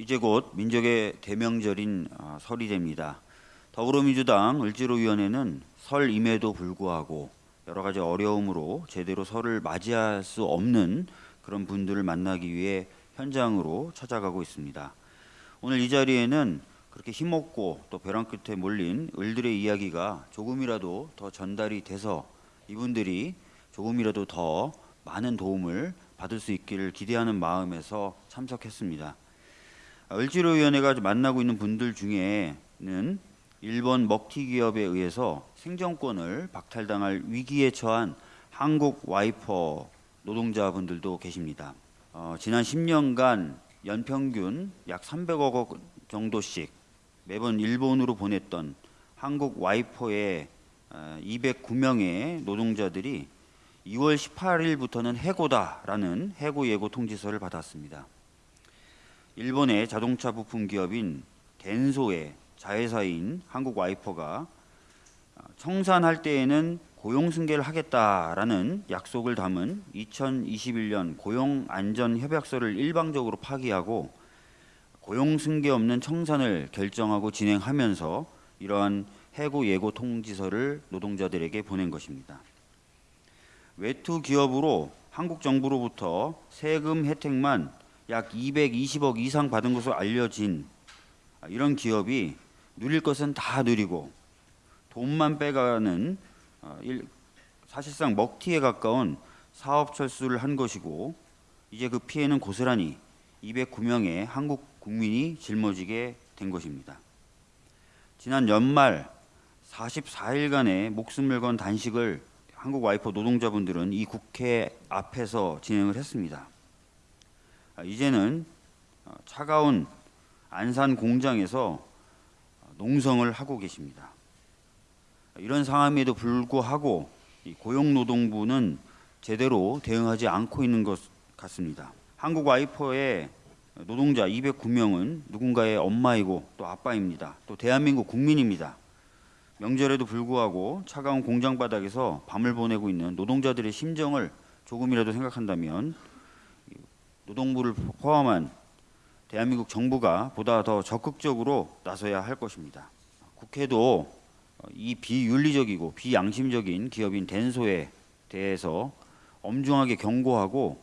이제 곧 민족의 대명절인 아, 설이 됩니다. 더불어민주당 을지로위원회는 설임에도 불구하고 여러 가지 어려움으로 제대로 설을 맞이할 수 없는 그런 분들을 만나기 위해 현장으로 찾아가고 있습니다. 오늘 이 자리에는 그렇게 힘없고 또 벼랑 끝에 몰린 을들의 이야기가 조금이라도 더 전달이 돼서 이분들이 조금이라도 더 많은 도움을 받을 수 있기를 기대하는 마음에서 참석했습니다. 을지로위원회가 만나고 있는 분들 중에는 일본 먹튀 기업에 의해서 생존권을 박탈당할 위기에 처한 한국 와이퍼 노동자분들도 계십니다. 어, 지난 10년간 연평균 약 300억 원 정도씩 매번 일본으로 보냈던 한국 와이퍼의 209명의 노동자들이 2월 18일부터는 해고다라는 해고 예고 통지서를 받았습니다. 일본의 자동차 부품 기업인 덴소의 자회사인 한국 와이퍼가 청산할 때에는 고용 승계를 하겠다라는 약속을 담은 2021년 고용 안전 협약서를 일방적으로 파기하고 고용 승계 없는 청산을 결정하고 진행하면서 이러한 해고 예고 통지서를 노동자들에게 보낸 것입니다. 외투 기업으로 한국 정부로부터 세금 혜택만 약 220억 이상 받은 것으로 알려진 이런 기업이 누릴 것은 다 누리고 돈만 빼가는 어, 사실상 먹튀에 가까운 사업 철수를 한 것이고 이제 그 피해는 고스란히 209명의 한국 국민이 짊어지게 된 것입니다. 지난 연말 44일간의 목숨을 건 단식을 한국 와이퍼 노동자분들은 이 국회 앞에서 진행을 했습니다. 아, 이제는 어, 차가운 안산 공장에서 농성을 하고 계십니다. 이런 상황에도 불구하고 고용노동부는 제대로 대응하지 않고 있는 것 같습니다. 한국 와이퍼의 노동자 209명은 누군가의 엄마이고 또 아빠입니다. 또 대한민국 국민입니다. 명절에도 불구하고 차가운 공장 바닥에서 밤을 보내고 있는 노동자들의 심정을 조금이라도 생각한다면 노동부를 포함한 대한민국 정부가 보다 더 적극적으로 나서야 할 것입니다. 국회도 이 비윤리적이고 비양심적인 기업인 덴소에 대해서 엄중하게 경고하고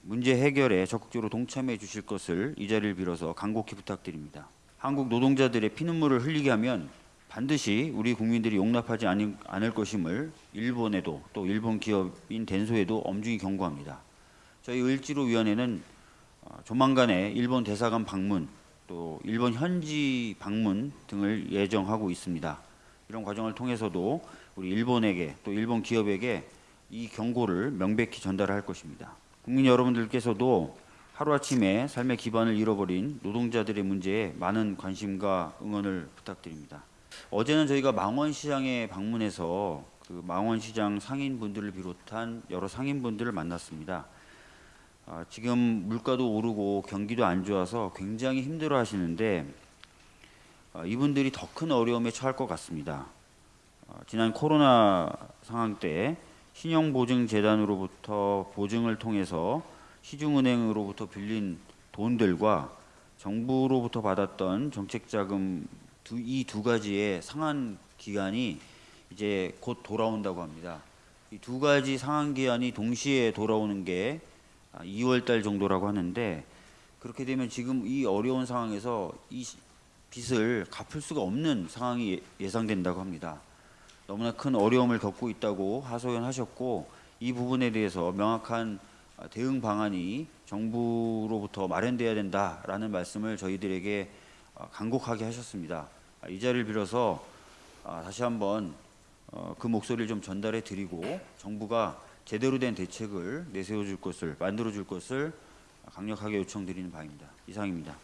문제 해결에 적극적으로 동참해 주실 것을 이 자리를 빌어서 간곡히 부탁드립니다. 한국 노동자들의 피눈물을 흘리게 하면 반드시 우리 국민들이 용납하지 않을 것임을 일본에도 또 일본 기업인 덴소에도 엄중히 경고합니다. 저희 을지로위원회는 어, 조만간에 일본 대사관 방문 또 일본 현지 방문 등을 예정하고 있습니다. 이런 과정을 통해서도 우리 일본에게 또 일본 기업에게 이 경고를 명백히 전달할 것입니다. 국민 여러분들께서도 하루아침에 삶의 기반을 잃어버린 노동자들의 문제에 많은 관심과 응원을 부탁드립니다. 어제는 저희가 망원시장에 방문해서 그 망원시장 상인분들을 비롯한 여러 상인분들을 만났습니다. 아, 지금 물가도 오르고 경기도 안 좋아서 굉장히 힘들어 하시는데 아, 이분들이 더 큰 어려움에 처할 것 같습니다. 아, 지난 코로나 상황 때 신용보증재단으로부터 보증을 통해서 시중은행으로부터 빌린 돈들과 정부로부터 받았던 정책자금 이 두 가지의 상한 기간이 이제 곧 돌아온다고 합니다. 이 두 가지 상한 기한이 동시에 돌아오는 게 2월 달 정도라고 하는데 그렇게 되면 지금 이 어려운 상황에서 이 빚을 갚을 수가 없는 상황이 예상된다고 합니다. 너무나 큰 어려움을 겪고 있다고 하소연하셨고 이 부분에 대해서 명확한 대응 방안이 정부로부터 마련돼야 된다라는 말씀을 저희들에게 간곡하게 하셨습니다. 이 자리를 빌어서 다시 한번 어, 그 목소리를 좀 전달해 드리고 정부가 제대로 된 대책을 내세워 줄 것을 만들어 줄 것을 강력하게 요청드리는 바입니다. 이상입니다.